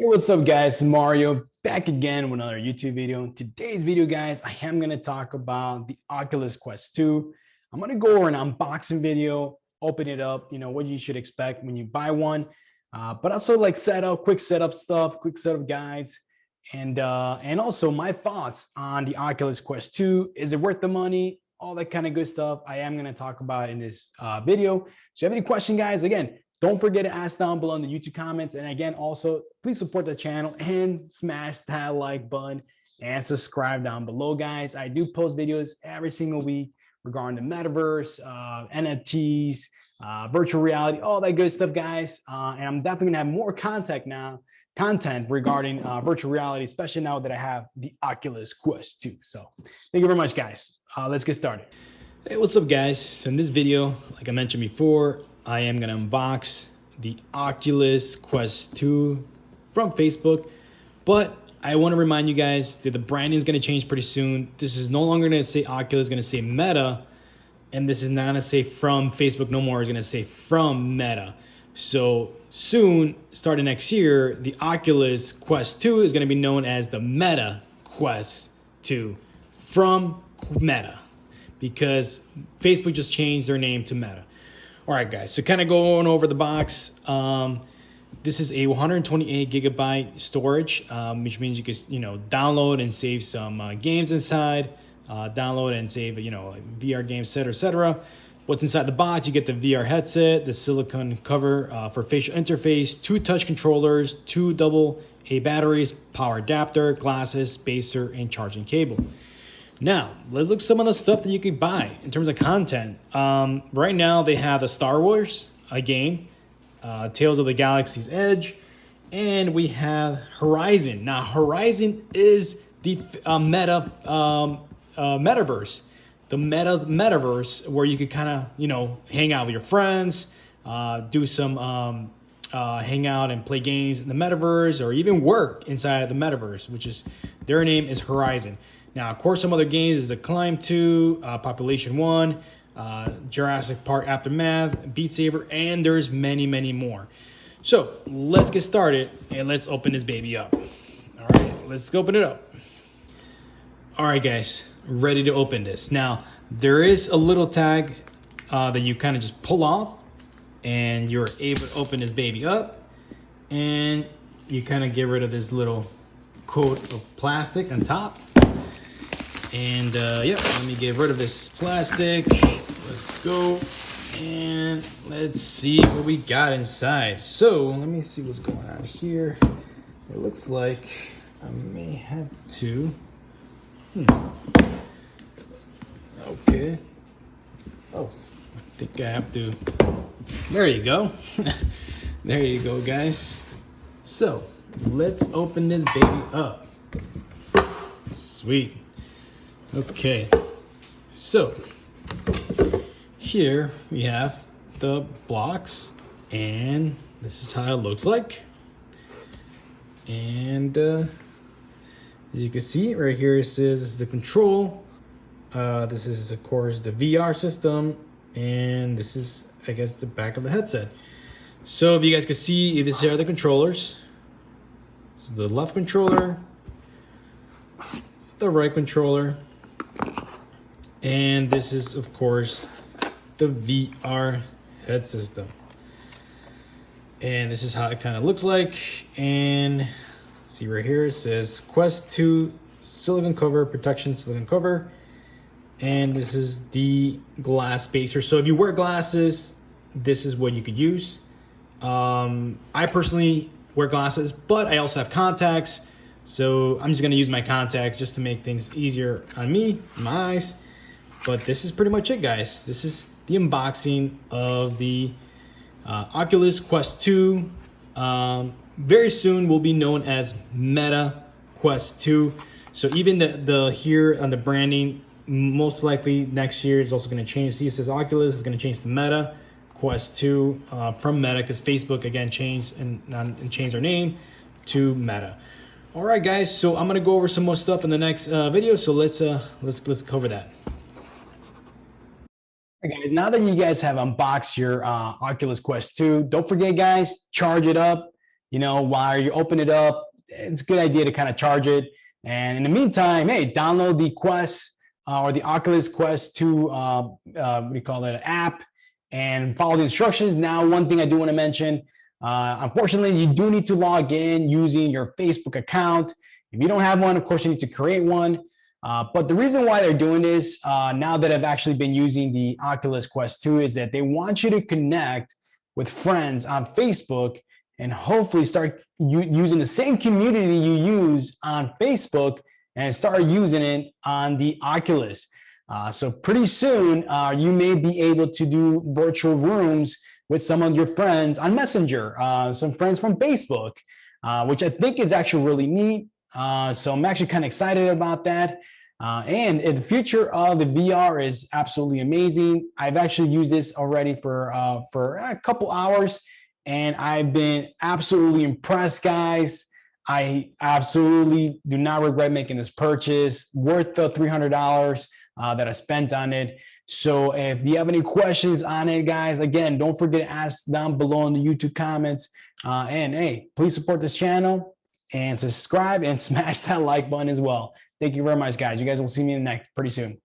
Hey, what's up guys? Mario back again with another YouTube video. In today's video, guys, I am going to talk about the Oculus Quest 2. I'm going to go over an unboxing video, open it up, you know, what you should expect when you buy one, uh, but also like setup, quick setup stuff, quick setup guides, and uh, and also my thoughts on the Oculus Quest 2. Is it worth the money? All that kind of good stuff I am going to talk about in this uh, video. So if you have any question, guys, again, don't forget to ask down below in the YouTube comments. And again, also, please support the channel and smash that like button and subscribe down below, guys. I do post videos every single week regarding the metaverse, uh, NFTs, uh, virtual reality, all that good stuff, guys. Uh, and I'm definitely gonna have more content now, content regarding uh, virtual reality, especially now that I have the Oculus Quest 2. So thank you very much, guys. Uh, let's get started. Hey, what's up, guys? So in this video, like I mentioned before, I am gonna unbox the Oculus Quest 2 from Facebook, but I want to remind you guys that the branding is going to change pretty soon. This is no longer to say Oculus, going to say Meta, and this is not to say from Facebook no more. It's going to say from Meta. So soon, starting next year, the Oculus Quest 2 is going to be known as the Meta Quest 2 from Meta because Facebook just changed their name to Meta. All right, guys, so kind of going over the box. Um, this is a 128 gigabyte storage, um, which means you can, you know, download and save some uh, games inside, uh, download and save, you know, VR games, etc., etc. What's inside the box? You get the VR headset, the silicone cover uh, for facial interface, two touch controllers, two double A batteries, power adapter, glasses, spacer, and charging cable. Now, let's look some of the stuff that you could buy in terms of content. Um, right now, they have the Star Wars, a game, uh, Tales of the Galaxy's Edge, and we have Horizon. Now, Horizon is the uh, meta um, uh, metaverse, the meta metaverse where you could kind of you know hang out with your friends, uh, do some um, uh, hang out and play games in the metaverse, or even work inside of the metaverse, which is their name is Horizon. Now, of course, some other games is a Climb 2, uh, Population 1, uh, Jurassic Park Aftermath, Beat Saber, and there's many, many more. So let's get started and let's open this baby up. All right, let's open it up. All right, guys, ready to open this. Now, there is a little tag uh, that you kind of just pull off and you're able to open this baby up and you kind of get rid of this little coat of plastic on top and uh, yeah, let me get rid of this plastic. Let's go. And let's see what we got inside. So let me see what's going on here. It looks like I may have to. Hmm. Okay. Oh, I think I have to. There you go. there you go, guys. So let's open this baby up. Sweet. Okay, so here we have the blocks and this is how it looks like. And uh, as you can see right here, it says this is the control. Uh, this is of course the VR system and this is I guess the back of the headset. So if you guys can see, these are the controllers. This is the left controller, the right controller, and this is, of course, the VR head system. And this is how it kind of looks like. And see right here, it says Quest 2 silicone cover, protection silicone cover. And this is the glass spacer. So if you wear glasses, this is what you could use. Um, I personally wear glasses, but I also have contacts. So I'm just gonna use my contacts just to make things easier on me, my eyes. But this is pretty much it, guys. This is the unboxing of the uh, Oculus Quest 2. Um, very soon will be known as Meta Quest 2. So even the, the here on the branding, most likely next year is also going to change. See, it says Oculus is going to change to Meta Quest 2 uh, from Meta because Facebook again changed and, and changed their name to Meta. All right, guys. So I'm gonna go over some more stuff in the next uh, video. So let's uh, let's let's cover that. Guys, now that you guys have unboxed your uh, Oculus Quest 2, don't forget, guys, charge it up. you know, while you open it up, it's a good idea to kind of charge it. And in the meantime, hey, download the Quest uh, or the Oculus Quest 2, uh, uh, what do you call it, app and follow the instructions. Now, one thing I do want to mention, uh, unfortunately, you do need to log in using your Facebook account. If you don't have one, of course, you need to create one. Uh, but the reason why they're doing this uh, now that I've actually been using the Oculus Quest 2 is that they want you to connect with friends on Facebook and hopefully start using the same community you use on Facebook and start using it on the Oculus. Uh, so pretty soon uh, you may be able to do virtual rooms with some of your friends on Messenger, uh, some friends from Facebook, which I think is actually really neat. Uh, so I'm actually kind of excited about that. Uh, and the future of the VR is absolutely amazing. I've actually used this already for, uh, for a couple hours and I've been absolutely impressed, guys. I absolutely do not regret making this purchase, worth the $300 uh, that I spent on it. So if you have any questions on it, guys, again, don't forget to ask down below in the YouTube comments. Uh, and hey, please support this channel and subscribe and smash that like button as well. Thank you very much, guys. You guys will see me in the next pretty soon.